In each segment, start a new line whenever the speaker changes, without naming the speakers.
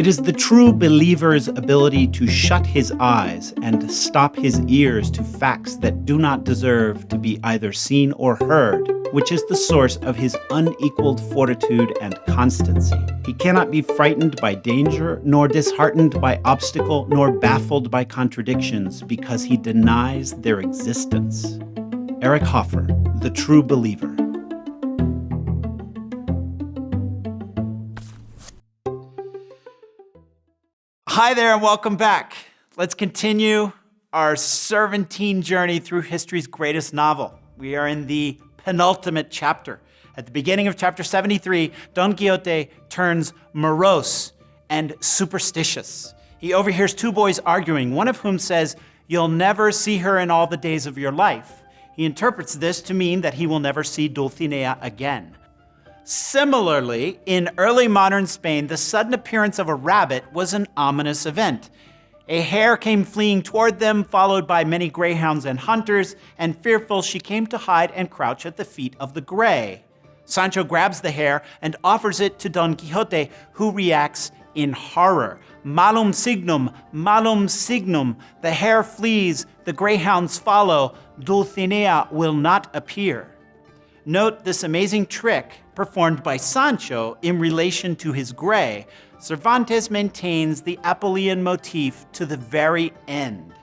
It is the true believer's ability to shut his eyes and stop his ears to facts that do not deserve to be either seen or heard, which is the source of his unequaled fortitude and constancy. He cannot be frightened by danger, nor disheartened by obstacle, nor baffled by contradictions, because he denies their existence. Eric Hoffer, The True Believer. Hi there, and welcome back. Let's continue our Cervantine journey through history's greatest novel. We are in the penultimate chapter. At the beginning of chapter 73, Don Quixote turns morose and superstitious. He overhears two boys arguing, one of whom says, You'll never see her in all the days of your life. He interprets this to mean that he will never see Dulcinea again. Similarly, in early modern Spain, the sudden appearance of a rabbit was an ominous event. A hare came fleeing toward them, followed by many greyhounds and hunters, and fearful, she came to hide and crouch at the feet of the grey. Sancho grabs the hare and offers it to Don Quixote, who reacts in horror. Malum signum, malum signum. The hare flees, the greyhounds follow. Dulcinea will not appear. Note this amazing trick performed by Sancho in relation to his grey. Cervantes maintains the Apuleian motif to the very end.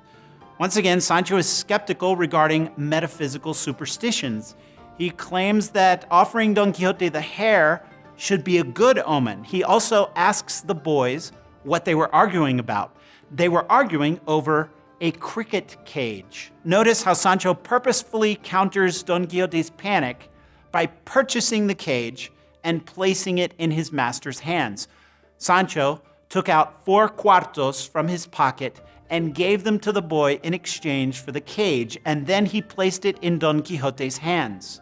Once again, Sancho is skeptical regarding metaphysical superstitions. He claims that offering Don Quixote the hare should be a good omen. He also asks the boys what they were arguing about. They were arguing over a cricket cage. Notice how Sancho purposefully counters Don Quixote's panic by purchasing the cage and placing it in his master's hands. Sancho took out four cuartos from his pocket and gave them to the boy in exchange for the cage, and then he placed it in Don Quixote's hands.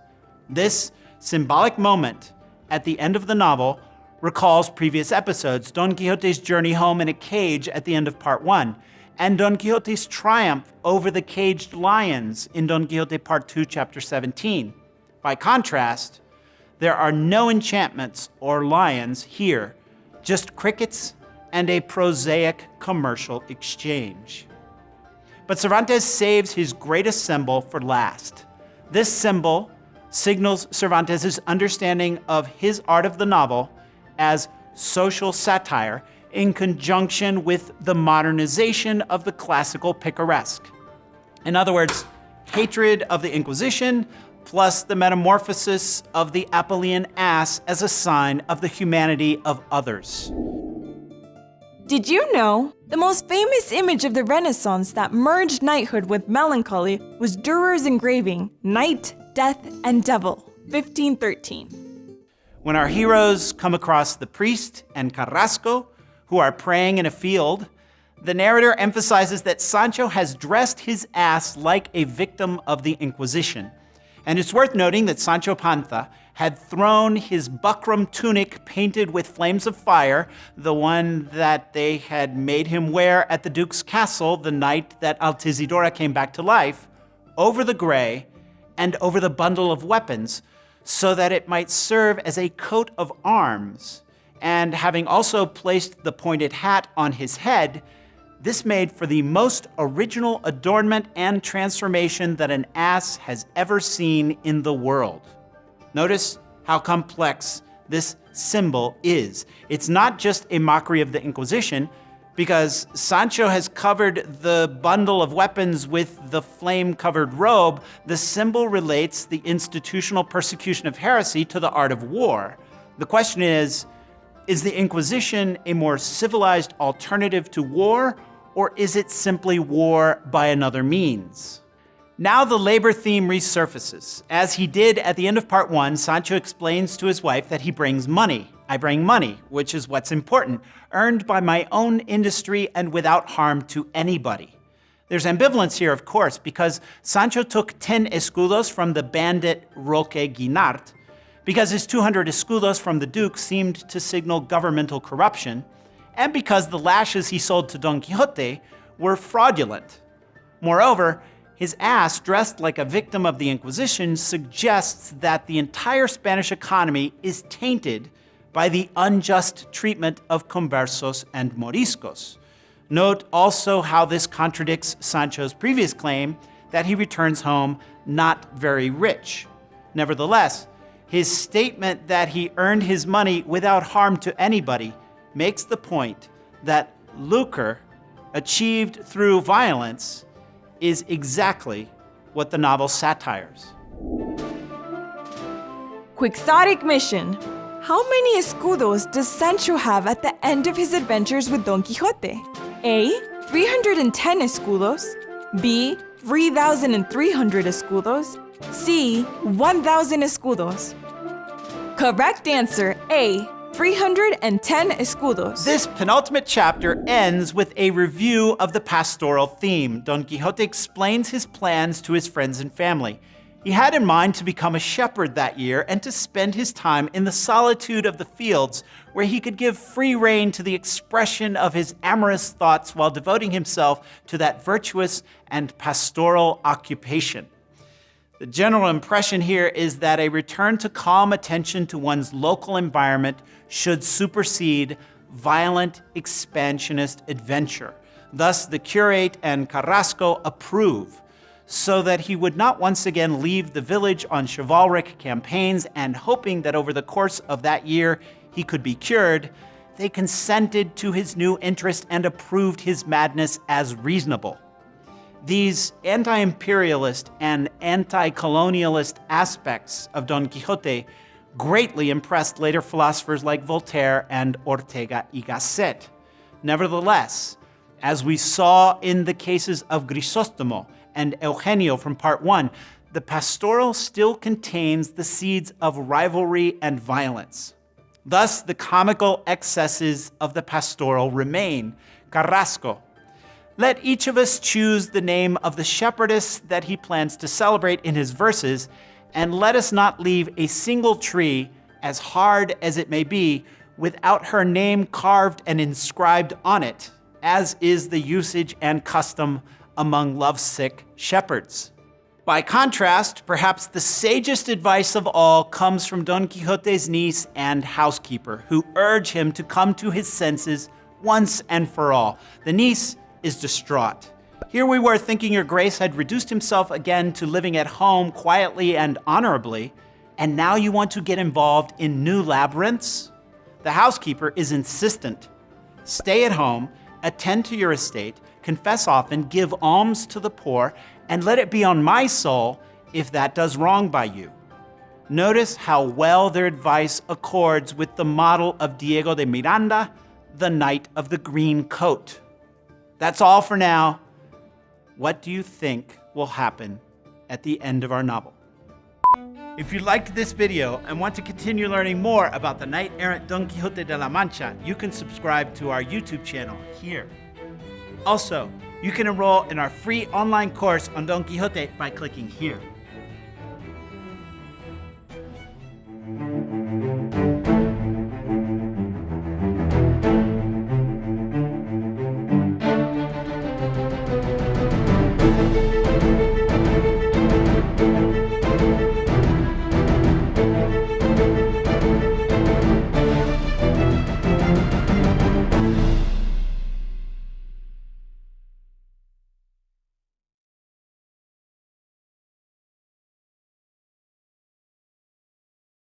This symbolic moment at the end of the novel recalls previous episodes, Don Quixote's journey home in a cage at the end of part one, and Don Quixote's triumph over the caged lions in Don Quixote Part 2, Chapter 17. By contrast, there are no enchantments or lions here, just crickets and a prosaic commercial exchange. But Cervantes saves his greatest symbol for last. This symbol signals Cervantes' understanding of his art of the novel as social satire in conjunction with the modernization of the classical picaresque. In other words, hatred of the Inquisition plus the metamorphosis of the Apuleian ass as a sign of the humanity of others.
Did you know? The most famous image of the Renaissance that merged knighthood with melancholy was Durer's engraving, Knight, Death, and Devil, 1513.
When our heroes come across the priest and Carrasco, who are praying in a field, the narrator emphasizes that Sancho has dressed his ass like a victim of the Inquisition. And it's worth noting that Sancho Panza had thrown his buckram tunic painted with flames of fire, the one that they had made him wear at the Duke's castle the night that Altisidora came back to life, over the gray and over the bundle of weapons, so that it might serve as a coat of arms. And having also placed the pointed hat on his head, this made for the most original adornment and transformation that an ass has ever seen in the world. Notice how complex this symbol is. It's not just a mockery of the Inquisition, because Sancho has covered the bundle of weapons with the flame-covered robe, the symbol relates the institutional persecution of heresy to the art of war. The question is, is the Inquisition a more civilized alternative to war, or is it simply war by another means? Now the labor theme resurfaces. As he did at the end of part one, Sancho explains to his wife that he brings money. I bring money, which is what's important, earned by my own industry and without harm to anybody. There's ambivalence here, of course, because Sancho took 10 escudos from the bandit Roque Guinart, because his 200 escudos from the Duke seemed to signal governmental corruption, and because the lashes he sold to Don Quixote were fraudulent. Moreover, his ass, dressed like a victim of the Inquisition, suggests that the entire Spanish economy is tainted by the unjust treatment of conversos and moriscos. Note also how this contradicts Sancho's previous claim that he returns home not very rich. Nevertheless, his statement that he earned his money without harm to anybody makes the point that lucre achieved through violence is exactly what the novel satires.
Quixotic mission. How many escudos does Sancho have at the end of his adventures with Don Quixote? A. 310 escudos. B. 3,300 escudos. C. 1,000 escudos. Correct answer A. 310 escudos.
This penultimate chapter ends with a review of the pastoral theme. Don Quixote explains his plans to his friends and family. He had in mind to become a shepherd that year and to spend his time in the solitude of the fields where he could give free rein to the expression of his amorous thoughts while devoting himself to that virtuous and pastoral occupation. The general impression here is that a return to calm attention to one's local environment should supersede violent expansionist adventure. Thus, the curate and Carrasco approve, so that he would not once again leave the village on chivalric campaigns and hoping that over the course of that year he could be cured, they consented to his new interest and approved his madness as reasonable. These anti-imperialist and anti-colonialist aspects of Don Quixote greatly impressed later philosophers like Voltaire and Ortega y Gasset. Nevertheless, as we saw in the cases of Grisostomo and Eugenio from part one, the pastoral still contains the seeds of rivalry and violence. Thus, the comical excesses of the pastoral remain. Carrasco, let each of us choose the name of the shepherdess that he plans to celebrate in his verses, and let us not leave a single tree, as hard as it may be, without her name carved and inscribed on it, as is the usage and custom among lovesick shepherds. By contrast, perhaps the sagest advice of all comes from Don Quixote's niece and housekeeper, who urge him to come to his senses once and for all. The niece is distraught. Here we were thinking your grace had reduced himself again to living at home quietly and honorably, and now you want to get involved in new labyrinths? The housekeeper is insistent. Stay at home, attend to your estate, confess often, give alms to the poor, and let it be on my soul if that does wrong by you. Notice how well their advice accords with the model of Diego de Miranda, the Knight of the Green Coat. That's all for now. What do you think will happen at the end of our novel? If you liked this video and want to continue learning more about the knight-errant Don Quixote de la Mancha, you can subscribe to our YouTube channel here. Also, you can enroll in our free online course on Don Quixote by clicking here.